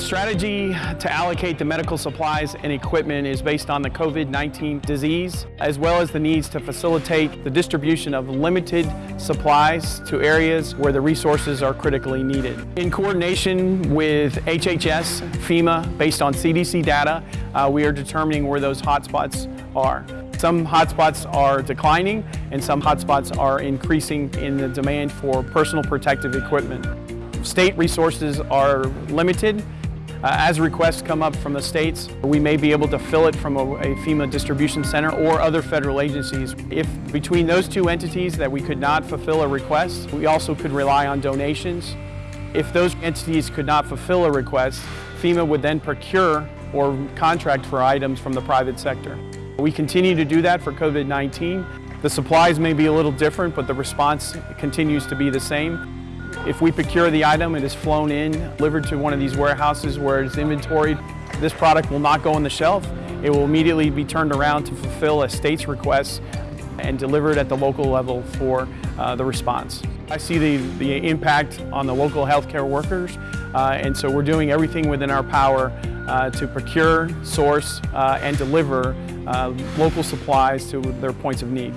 strategy to allocate the medical supplies and equipment is based on the COVID-19 disease, as well as the needs to facilitate the distribution of limited supplies to areas where the resources are critically needed. In coordination with HHS, FEMA, based on CDC data, uh, we are determining where those hotspots are. Some hotspots are declining and some hotspots are increasing in the demand for personal protective equipment. State resources are limited. Uh, as requests come up from the states, we may be able to fill it from a, a, FEMA distribution center or other federal agencies. If between those two entities that we could not fulfill a request, we also could rely on donations. If those entities could not fulfill a request, FEMA would then procure or contract for items from the private sector. We continue to do that for COVID-19. The supplies may be a little different, but the response continues to be the same. If we procure the item, it is flown in, delivered to one of these warehouses where it's inventoried. This product will not go on the shelf. It will immediately be turned around to fulfill a state's request and delivered at the local level for uh, the response. I see the, the impact on the local healthcare workers, uh, and so we're doing everything within our power uh, to procure, source, uh, and deliver uh, local supplies to their points of need.